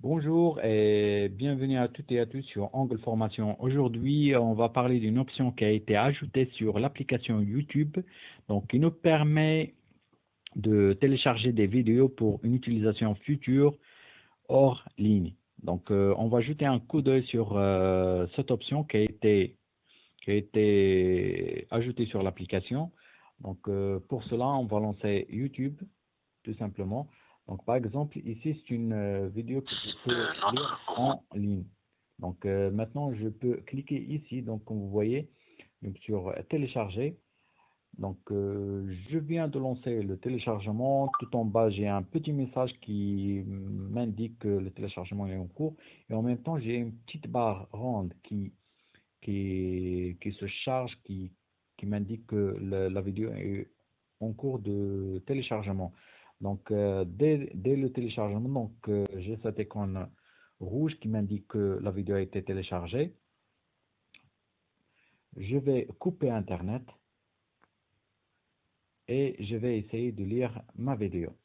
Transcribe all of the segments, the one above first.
Bonjour et bienvenue à toutes et à tous sur Angle Formation. Aujourd'hui, on va parler d'une option qui a été ajoutée sur l'application YouTube, donc qui nous permet de télécharger des vidéos pour une utilisation future hors ligne. Donc, euh, on va jeter un coup d'œil sur euh, cette option qui a été ajoutée sur l'application. Donc, euh, pour cela, on va lancer YouTube, tout simplement. Donc, par exemple, ici, c'est une euh, vidéo que je peux lire en ligne. Donc, euh, maintenant, je peux cliquer ici, donc, comme vous voyez, donc, sur télécharger. Donc, euh, je viens de lancer le téléchargement. Tout en bas, j'ai un petit message qui m'indique que le téléchargement est en cours. Et en même temps, j'ai une petite barre ronde qui, qui, qui se charge, qui, qui m'indique que la, la vidéo est en cours de téléchargement. Donc, euh, dès, le téléchargement, donc euh, j'ai cette icône rouge qui m'indique que la vidéo a été téléchargée. Je vais couper Internet et je vais essayer de lire ma vidéo.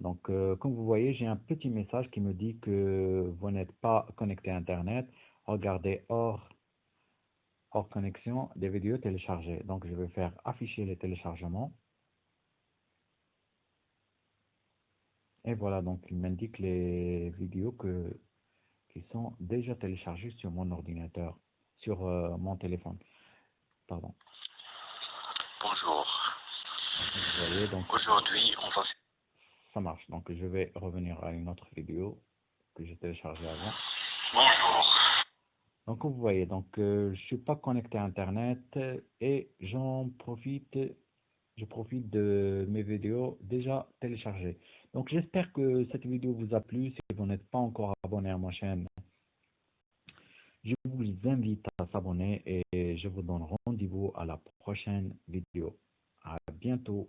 Donc, euh, comme vous voyez, j'ai un petit message qui me dit que vous n'êtes pas connecté à Internet. Regardez hors, hors connexion des vidéos téléchargées. Donc, je vais faire afficher les téléchargements. Et voilà, donc il m'indique les vidéos que, qui sont déjà téléchargées sur mon ordinateur, sur euh, mon téléphone. Pardon. Bonjour. Voyez, donc, Aujourd'hui, on va... Ça marche. Donc je vais revenir à une autre vidéo que j'ai téléchargée avant. Bonjour. Donc vous voyez, donc euh, je suis pas connecté à Internet et j'en profite je profite de mes vidéos déjà téléchargées. Donc j'espère que cette vidéo vous a plu. Si vous n'êtes pas encore abonné à ma chaîne, je vous invite à s'abonner et je vous donne rendez-vous à la prochaine vidéo. À bientôt.